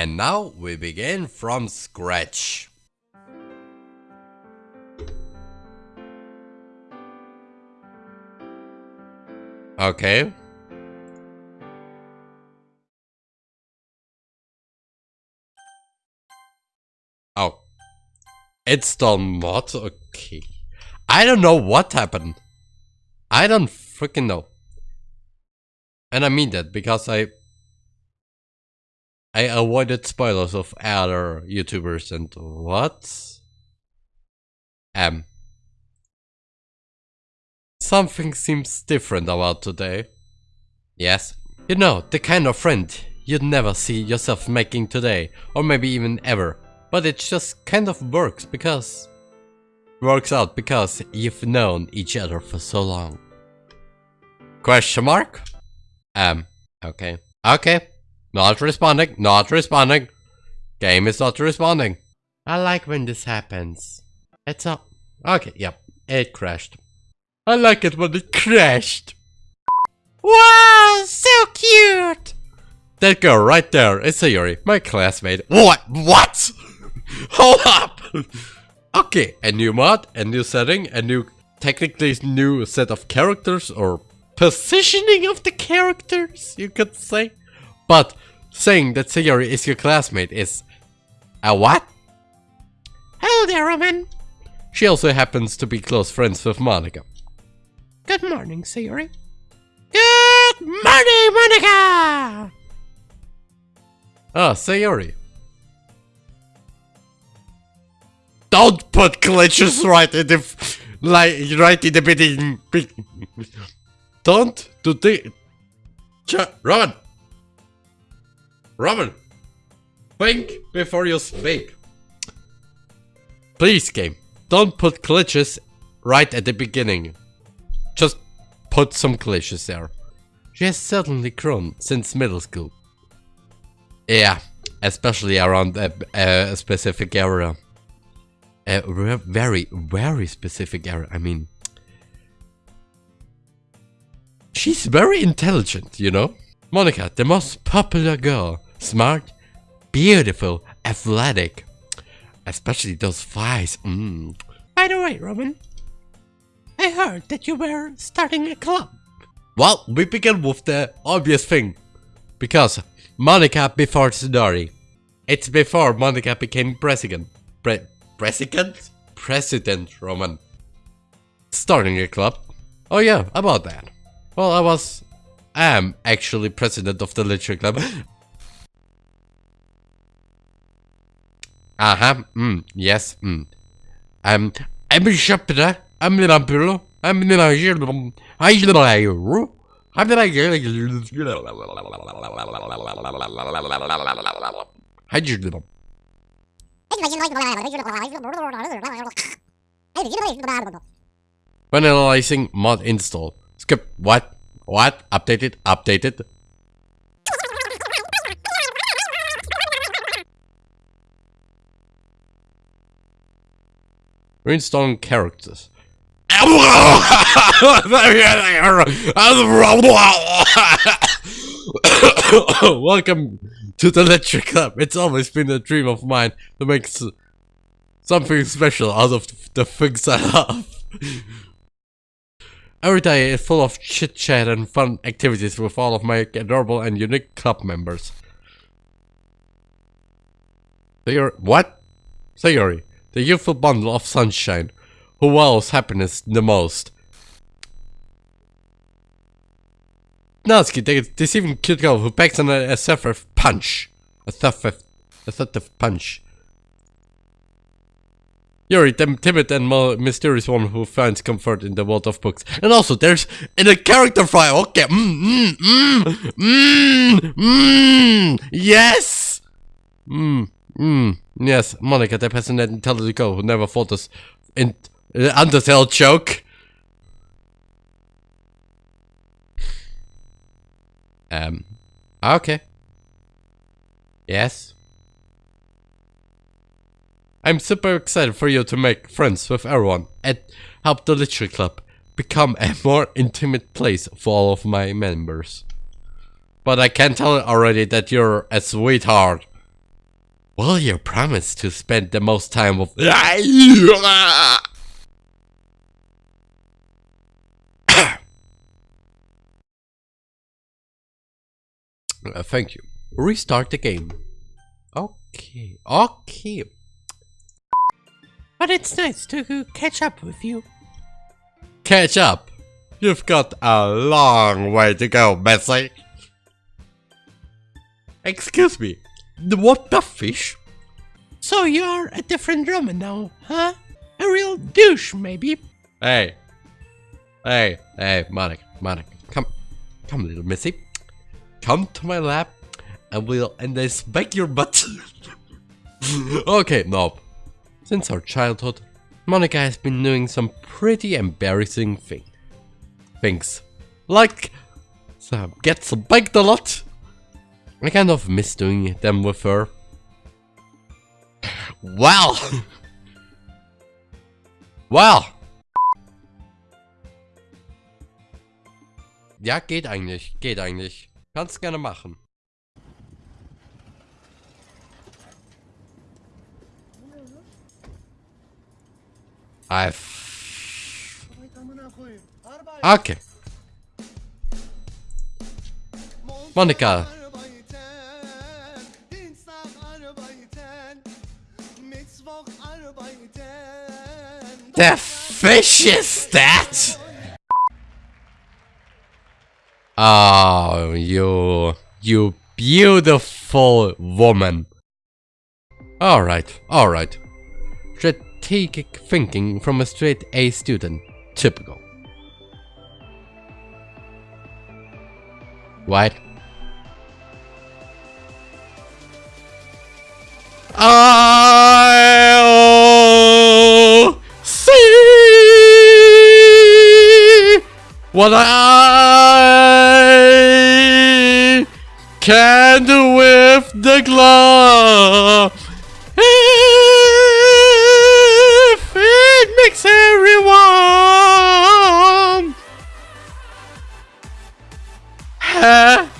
And now we begin from scratch. Okay. Oh. It's still okay. I don't know what happened. I don't freaking know. And I mean that because I I avoided spoilers of other YouTubers and what? M. Something seems different about today. Yes. You know, the kind of friend you'd never see yourself making today, or maybe even ever. But it just kind of works because... Works out because you've known each other for so long. Question mark? Um, okay. Okay. Not responding, not responding. Game is not responding. I like when this happens. It's up. Okay, yep. It crashed. I like it when it crashed. Wow, so cute! That girl right there is Sayori, my classmate. What? What? Hold up! okay, a new mod, a new setting, a new, technically new set of characters or positioning of the characters, you could say. But saying that Sayori is your classmate is a what? Hello there, Roman. She also happens to be close friends with Monika. Good morning, Sayori. Good morning, Monika! Ah, Sayori. Don't put glitches right in the like right in the beginning. Don't do the Ch Robin. Think before you speak. Please, game. Don't put glitches right at the beginning. Just put some glitches there. She has certainly grown since middle school. Yeah, especially around a, a specific area a very, very specific area. I mean, she's very intelligent, you know? Monika, the most popular girl. Smart, beautiful, athletic. Especially those thighs. Mm. By the way, Robin, I heard that you were starting a club. Well, we begin with the obvious thing. Because Monika before Tsunari. It's before Monika became president. Pre President? President, Roman. Starting a club? Oh yeah, about that. Well, I was... I am actually president of the literature club. Aha, mm, yes, mm. Um, I'm a shepherd, I'm a lampulo, I'm a I'm I'm when analyzing mod install. Skip what? What? Updated? Updated? Reinstalling characters. Welcome to the Electric Club. It's always been a dream of mine to make something special out of the things I love. Every day is full of chit chat and fun activities with all of my adorable and unique club members. Sayori, what? Sayori, the youthful bundle of sunshine, who wows happiness the most. Natsuki, the deceiving cute girl who packs on a, a punch. A assertive, assertive punch. Yuri, the timid and mysterious one who finds comfort in the world of books. And also, there's in a character file. Okay, mmm, mmm, mmm, mmm, mmm, yes, mmm, mmm, yes. Monika, the passionate, intelligent girl who never fought us in uh, Undertale joke. Um, okay. Yes. I'm super excited for you to make friends with everyone and help the Literature Club become a more intimate place for all of my members. But I can tell already that you're a sweetheart. Will you promise to spend the most time with... Uh, thank you. Restart the game. Okay, okay. But it's nice to catch up with you. Catch up. You've got a long way to go, Bessie. Excuse me. The what the fish? So you're a different drummer now, huh? A real douche, maybe? Hey. Hey, hey, Monika, Monika. Come, come, little missy. Come to my lap and we'll and I smack your butt. okay, no. Since our childhood, Monika has been doing some pretty embarrassing thing. things. Like, so get spanked a lot. I kind of miss doing them with her. Well. well. Ja, geht eigentlich, geht eigentlich. Kannst gerne machen. I've... Okay. Monika. The fish is that? Oh, you, you beautiful woman. Alright, alright. Strategic thinking from a straight A student. Typical. What? I'll what I can do with the glove. If it makes everyone ha-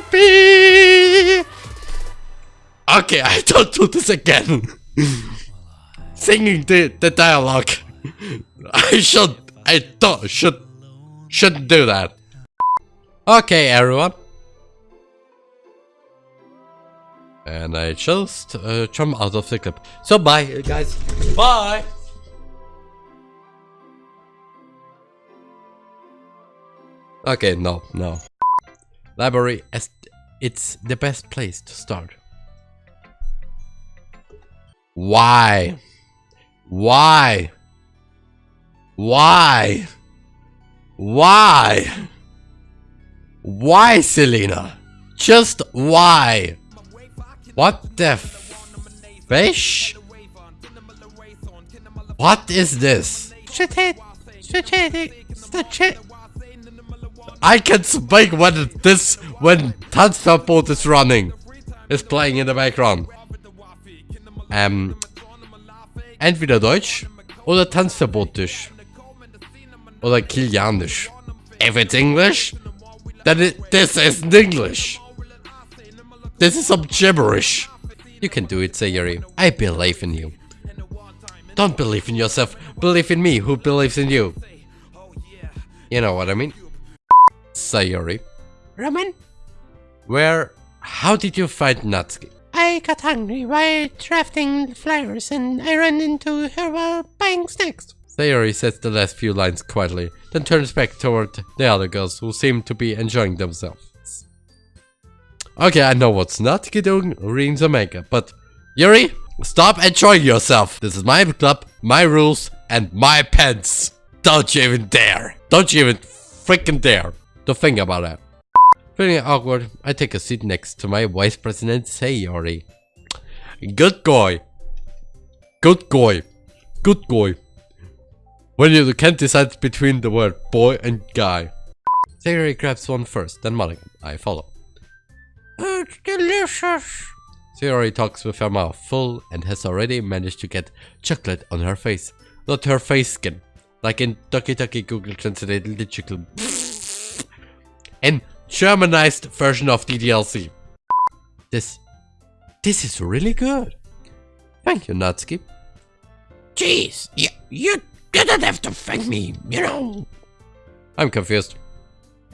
happy. Okay, I don't do this again. Singing the, the dialogue. I should, I don't, should, shouldn't do that. Okay, everyone. And I just uh, jump out of the clip. So bye, guys. Bye. Okay, no, no. Library, it's the best place to start. Why? Why? Why? Why? Why, Selena? Just why? What the fish? What is this? I can speak when this when Tanzverbot is running. Is playing in the background. Ähm, entweder Deutsch oder Tanzverbotisch. Oder Kilianisch. If it's English, then it, this isn't English. This is some gibberish. You can do it, Sayuri. I believe in you. Don't believe in yourself, believe in me who believes in you. You know what I mean? Sayuri. Roman, Where, how did you find Natsuki? I got hungry while drafting flyers and I ran into her while buying snacks. Sayori says the last few lines quietly, then turns back toward the other girls who seem to be enjoying themselves. Okay, I know what's not doing, reading the manga, but Yuri, stop enjoying yourself. This is my club, my rules, and my pants. Don't you even dare. Don't you even freaking dare to think about that. Feeling awkward, I take a seat next to my vice president Sayori. Good boy. Good boy. Good boy. When you can't decide between the word boy and guy. Sayori grabs one first, then Malik. I follow. It's delicious. Sayori talks with her mouth full and has already managed to get chocolate on her face. Not her face skin. Like in Doki Doki Google Translate literally. An Germanized version of the DLC. This, this is really good. Thank you, Natsuki. Jeez, you, you didn't have to thank me, you know. I'm confused.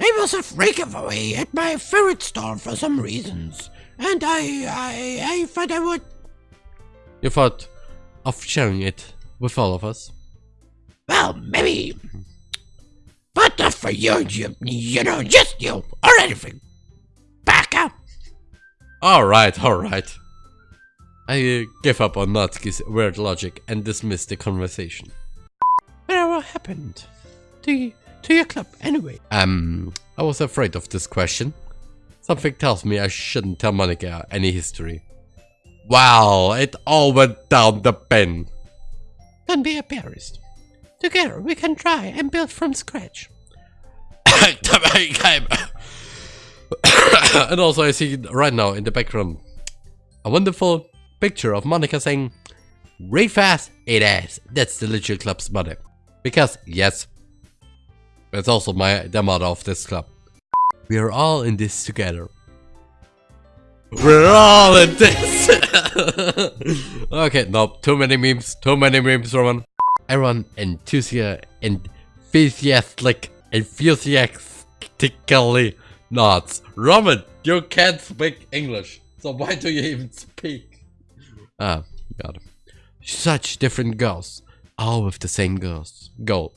I was a freak away at my favorite store for some reasons, and I, I, I thought I would. You thought of sharing it with all of us? Well, maybe, but not for you, you, you know, just you or anything. Back up. Alright, alright. I give up on Natsuki's weird logic and dismiss the conversation. Whatever happened to to your club anyway? Um, I was afraid of this question. Something tells me I shouldn't tell Monika any history. Wow, it all went down the bin. Don't be embarrassed. Together we can try and build from scratch. and also I see right now in the background a wonderful picture of Monika saying, Read fast, it is. That's the Literature Club's mother. Because, yes, it's also my the mother of this club. We are all in this together. We're all in this! okay, no, too many memes, too many memes, Roman. Everyone enthusiastic, enthusiastic, enthusiastically nods. Roman, you can't speak English, so why do you even speak? Ah, it. Such different girls, all with the same girls. Go.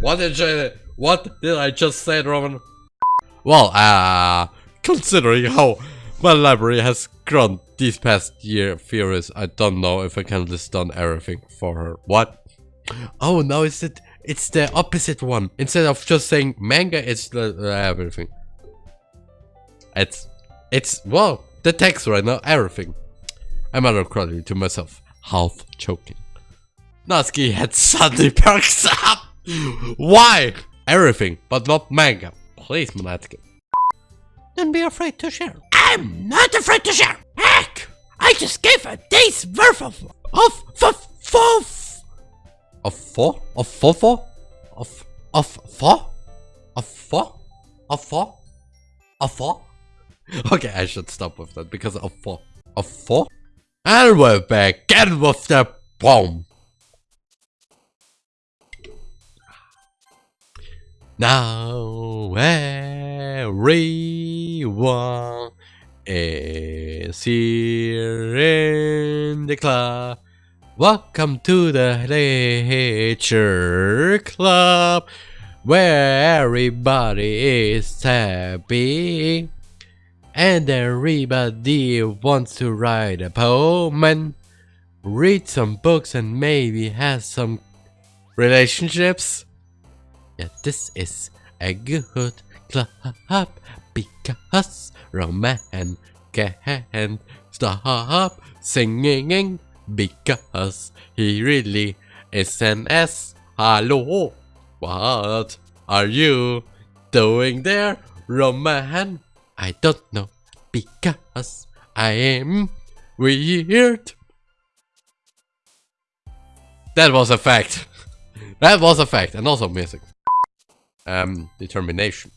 What did I, what did I just say, Roman? Well, uh, considering how my library has grown these past year few I don't know if I can list down everything for her. What? Oh, no, it's it. It's the opposite one. Instead of just saying manga, it's the uh, everything. It's, it's well, the text right now, everything. I'm out of credit to myself, half choking. Natsuki had suddenly perks up. Why? Everything, but not manga. Please, Monatica. Don't be afraid to share. I'm not afraid to share. Heck, I just gave a day's worth of of of of of four of four four of of four of four of four of four. Okay, I should stop with that because of four of four. And we're back. Get with the bomb. Now everyone is here in the club. Welcome to the Nature Club, where everybody is happy. And everybody wants to write a poem and read some books and maybe have some relationships. Yeah, this is a good club because Roman can stop singing because he really is an S. Hello, what are you doing there, Roman? I don't know because I am weird. That was a fact. that was a fact, and also music um, determination.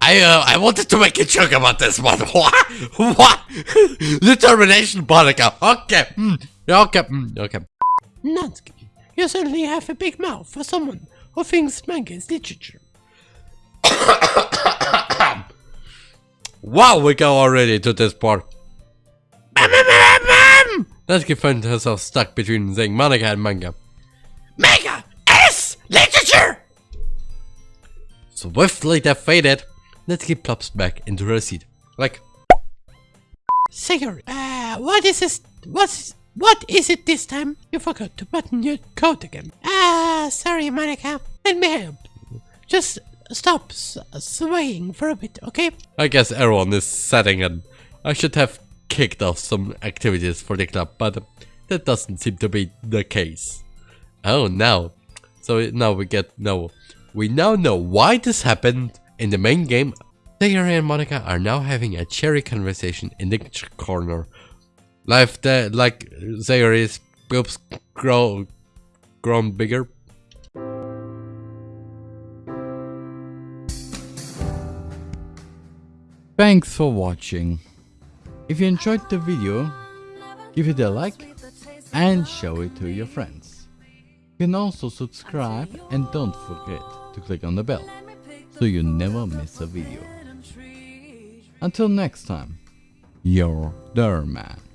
I uh, I wanted to make a joke about this one. What? What? determination, Monika. Okay. Mm. Okay. Mm. Okay. Natsuki, you certainly have a big mouth for someone who thinks manga is literature. wow, we go already to this part. Natsuki finds herself stuck between saying Monika and manga. Manga Swiftly defeated, Natsuki plops back into her seat. Like... Sigurd, uh, what is this? What's... What is it this time? You forgot to button your coat again. Ah, sorry, Monika. Let me help. Just stop swaying for a bit, okay? I guess everyone is setting and I should have kicked off some activities for the club, but that doesn't seem to be the case. Oh, now. So now we get no we now know why this happened in the main game. Sayori and Monika are now having a cherry conversation in the corner. Life that like Sayori's boobs grow grown bigger. Thanks for watching. If you enjoyed the video, give it a like and show it to your friends. You can also subscribe and don't forget to click on the bell so you never miss a video. Until next time, your Derman.